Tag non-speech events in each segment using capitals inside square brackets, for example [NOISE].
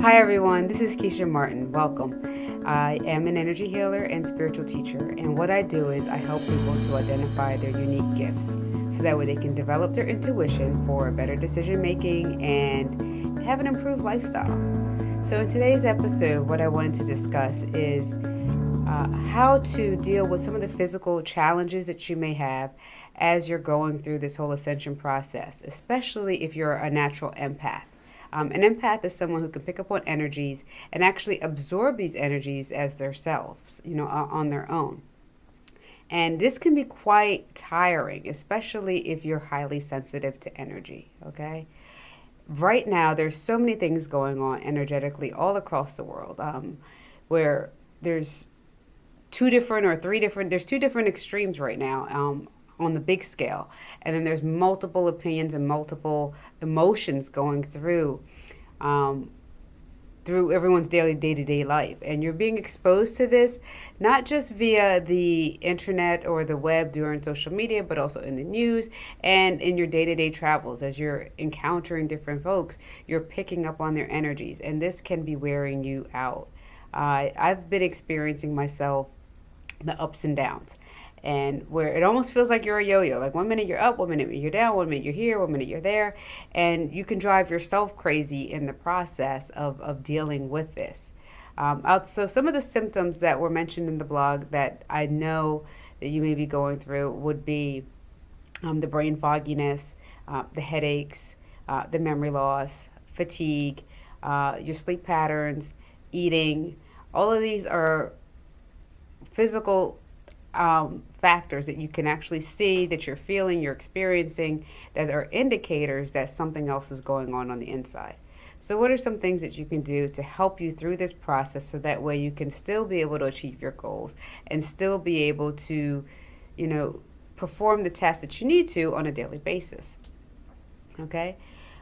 Hi, everyone. This is Keisha Martin. Welcome. I am an energy healer and spiritual teacher, and what I do is I help people to identify their unique gifts so that way they can develop their intuition for better decision making and have an improved lifestyle. So, in today's episode, what I wanted to discuss is uh, how to deal with some of the physical challenges that you may have as you're going through this whole ascension process, especially if you're a natural empath. Um, an empath is someone who can pick up on energies and actually absorb these energies as themselves, you know, on their own. And this can be quite tiring, especially if you're highly sensitive to energy, okay? Right now, there's so many things going on energetically all across the world um, where there's two different or three different there's two different extremes right now um, on the big scale. And then there's multiple opinions and multiple emotions going through um, through everyone's daily day-to-day life. And you're being exposed to this not just via the internet or the web during social media but also in the news and in your day-to-day travels. As you're encountering different folks you're picking up on their energies and this can be wearing you out. Uh, i've been experiencing myself the ups and downs and where it almost feels like you're a yo-yo. Like one minute you're up one minute you're down one minute you're here one minute you're there. And you can drive yourself crazy in the process of, of dealing with this. Um, so some of the symptoms that were mentioned in the blog that i know that you may be going through would be um, the brain fogginess uh, the headaches uh, the memory loss fatigue uh, your sleep patterns eating. All of these are physical um, factors that you can actually see that you're feeling, you're experiencing, that are indicators that something else is going on on the inside. So, what are some things that you can do to help you through this process so that way you can still be able to achieve your goals and still be able to, you know, perform the tasks that you need to on a daily basis? Okay.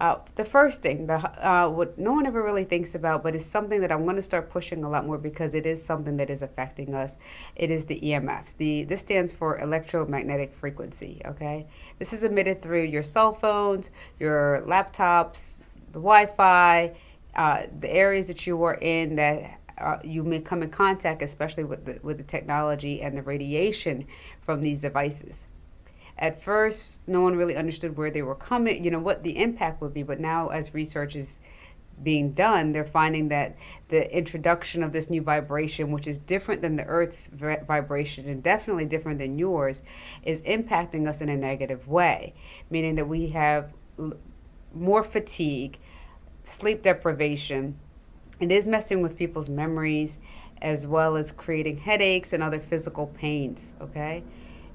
Uh, the first thing, the uh, what no one ever really thinks about, but it's something that I'm going to start pushing a lot more because it is something that is affecting us. It is the EMFs. The this stands for electromagnetic frequency. Okay, this is emitted through your cell phones, your laptops, the Wi-Fi, uh, the areas that you are in that uh, you may come in contact, especially with the with the technology and the radiation from these devices at first no one really understood where they were coming you know what the impact would be but now as research is being done they're finding that the introduction of this new vibration which is different than the earth's vibration and definitely different than yours is impacting us in a negative way meaning that we have more fatigue sleep deprivation. It is messing with people's memories as well as creating headaches and other physical pains okay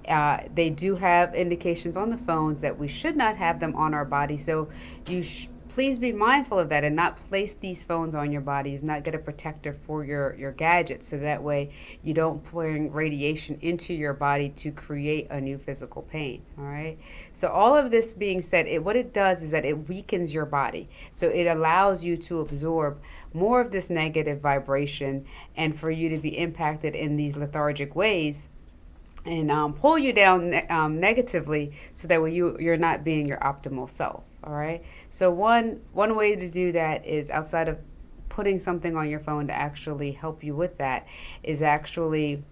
uh, they do have indications on the phones that we should not have them on our body. So you sh- please be mindful of that and not place these phones on your body. Not get a protector for your your gadgets so that way you don't bring radiation into your body to create a new physical pain all right? So all of this being said it what it does is that it weakens your body. So it allows you to absorb more of this negative vibration and for you to be impacted in these lethargic ways and um, pull you down ne- um, negatively so that way you you're not being your optimal self all right? So one one way to do that is outside of putting something on your phone to actually help you with that is actually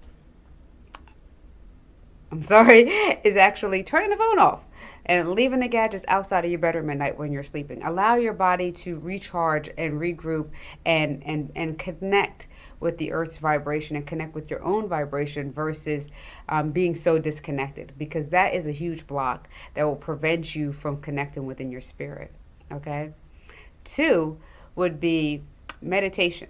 I'm sorry, [LAUGHS] is actually turning the phone off and leaving the gadgets outside of your bedroom at night when you're sleeping. Allow your body to recharge and regroup and and and connect with the earth's vibration and connect with your own vibration versus um, being so disconnected because that is a huge block that will prevent you from connecting within your spirit. Okay. Two would be meditation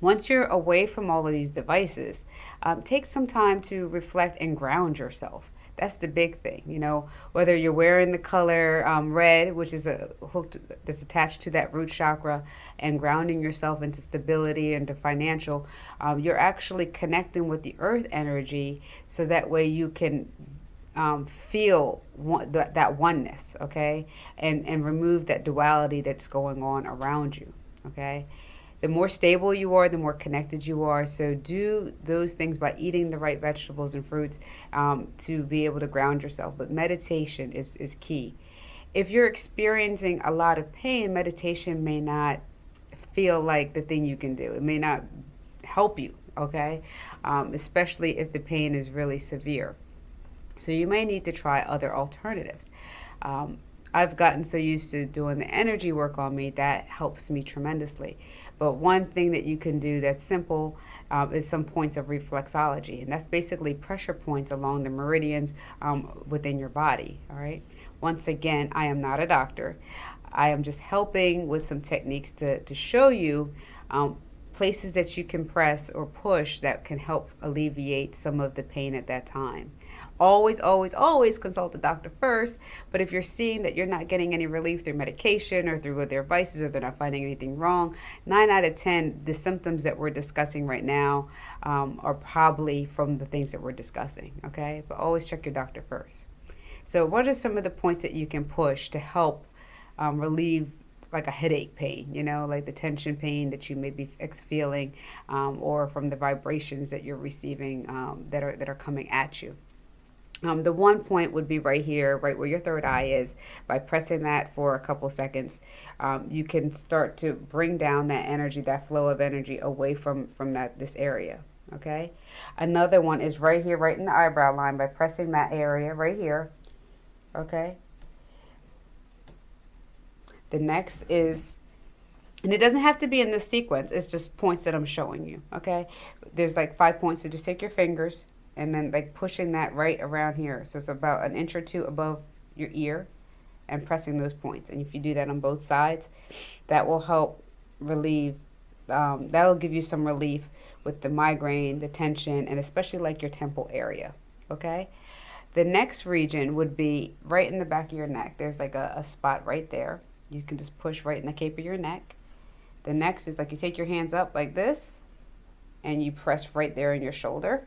once you're away from all of these devices, um, take some time to reflect and ground yourself. That's the big thing, you know. Whether you're wearing the color um, red, which is a hook that's attached to that root chakra, and grounding yourself into stability and to financial, um, you're actually connecting with the earth energy, so that way you can um, feel one, that, that oneness, okay, and and remove that duality that's going on around you, okay the more stable you are, the more connected you are. So do those things by eating the right vegetables and fruits um, to be able to ground yourself. But meditation is, is key. If you're experiencing a lot of pain, meditation may not feel like the thing you can do. It may not help you, okay? Um, especially if the pain is really severe. So you may need to try other alternatives. Um, I've gotten so used to doing the energy work on me that helps me tremendously. But one thing that you can do that's simple um, is some points of reflexology, and that's basically pressure points along the meridians um, within your body. All right. Once again, I am not a doctor. I am just helping with some techniques to, to show you um, places that you can press or push that can help alleviate some of the pain at that time. Always, always, always consult the doctor first. But if you're seeing that you're not getting any relief through medication or through their advices or they're not finding anything wrong, nine out of 10, the symptoms that we're discussing right now um, are probably from the things that we're discussing. Okay. But always check your doctor first. So, what are some of the points that you can push to help um, relieve like a headache pain, you know, like the tension pain that you may be feeling, um, or from the vibrations that you're receiving um, that are that are coming at you. Um, the one point would be right here, right where your third eye is. By pressing that for a couple seconds, um, you can start to bring down that energy, that flow of energy away from from that this area. Okay. Another one is right here, right in the eyebrow line. By pressing that area right here. Okay the next is, and it doesn't have to be in this sequence, it's just points that I'm showing you, okay? There's like five points, so just take your fingers and then like pushing that right around here. So it's about an inch or two above your ear and pressing those points. And if you do that on both sides, that will help relieve, um, that'll give you some relief with the migraine, the tension, and especially like your temple area, okay? The next region would be right in the back of your neck. There's like a, a spot right there. You can just push right in the cape of your neck. The next is like you take your hands up like this and you press right there in your shoulder.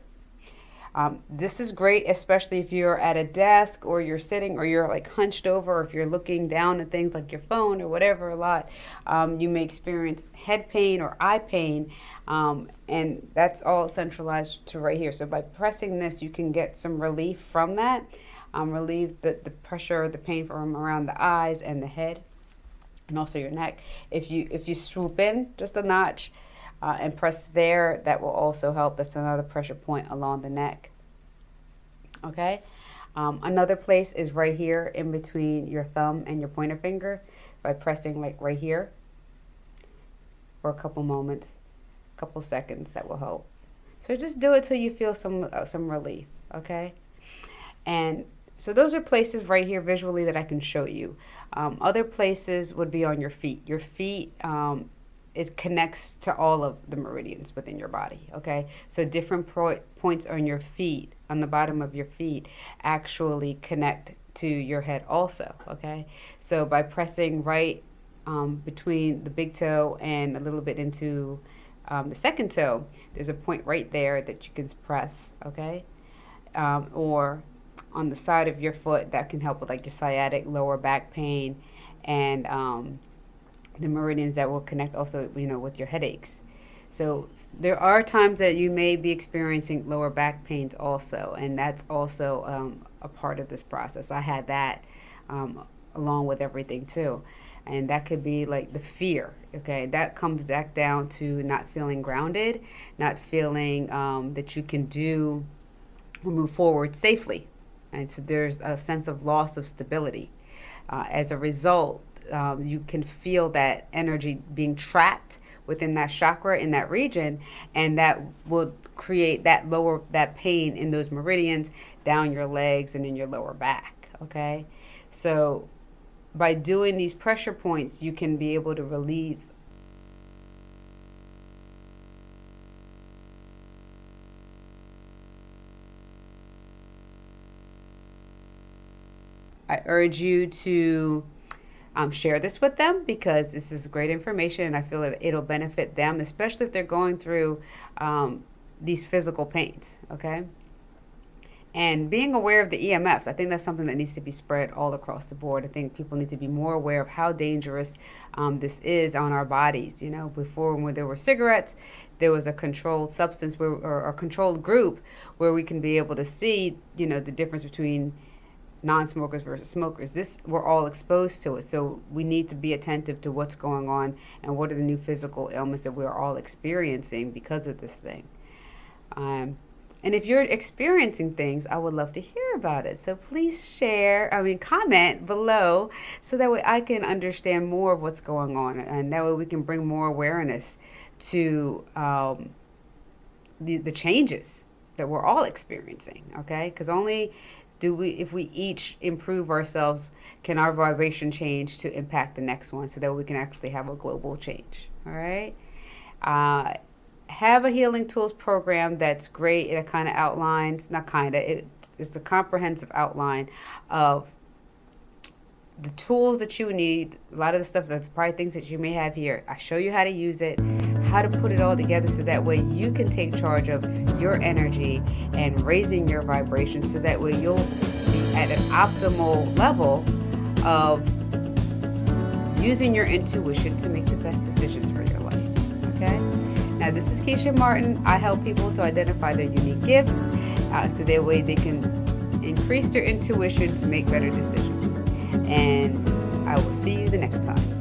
Um, this is great, especially if you're at a desk or you're sitting or you're like hunched over, or if you're looking down at things like your phone or whatever a lot. Um, you may experience head pain or eye pain, um, and that's all centralized to right here. So by pressing this, you can get some relief from that, um, relieve the, the pressure, or the pain from around the eyes and the head and also your neck. If you if you swoop in just a notch uh, and press there, that will also help. That's another pressure point along the neck. Okay. Um, another place is right here in between your thumb and your pointer finger by pressing like right here for a couple moments, a couple seconds. That will help. So just do it till you feel some uh, some relief. Okay. And so those are places right here visually that I can show you. Um, other places would be on your feet. Your feet, um, it connects to all of the meridians within your body. Okay, so different points on your feet, on the bottom of your feet, actually connect to your head also. Okay, so by pressing right um, between the big toe and a little bit into um, the second toe, there's a point right there that you can press. Okay, um, or on the side of your foot that can help with like your sciatic lower back pain and um, the meridians that will connect also you know with your headaches. So there are times that you may be experiencing lower back pains also and that's also um, a part of this process. I had that um, along with everything too. And that could be like the fear okay? That comes back down to not feeling grounded not feeling um, that you can do or move forward safely and so there's a sense of loss of stability. Uh, as a result, um, you can feel that energy being trapped within that chakra in that region, and that will create that lower that pain in those meridians down your legs and in your lower back. Okay, so by doing these pressure points, you can be able to relieve I urge you to um, share this with them because this is great information and I feel that it'll benefit them, especially if they're going through um, these physical pains. Okay. And being aware of the EMFs, I think that's something that needs to be spread all across the board. I think people need to be more aware of how dangerous um, this is on our bodies. You know, before when there were cigarettes, there was a controlled substance where, or a controlled group where we can be able to see, you know, the difference between non-smokers versus smokers. This we're all exposed to it, so we need to be attentive to what's going on and what are the new physical ailments that we're all experiencing because of this thing. Um, and if you're experiencing things, I would love to hear about it. So please share, I mean, comment below so that way I can understand more of what's going on. And that way we can bring more awareness to um, the, the changes that we're all experiencing. Okay. Because only do we, if we each improve ourselves, can our vibration change to impact the next one so that we can actually have a global change. All right. Uh, have a healing tools program that's great. It kind of outlines, not kind of, it, it's a comprehensive outline of the tools that you need, a lot of the stuff, the probably things that you may have here. I show you how to use it, how to put it all together so that way you can take charge of your energy and raising your vibration so that way you'll be at an optimal level of using your intuition to make the best decisions for your life. Okay? Now, this is Keisha Martin. I help people to identify their unique gifts uh, so that way they can increase their intuition to make better decisions. And I will see you the next time.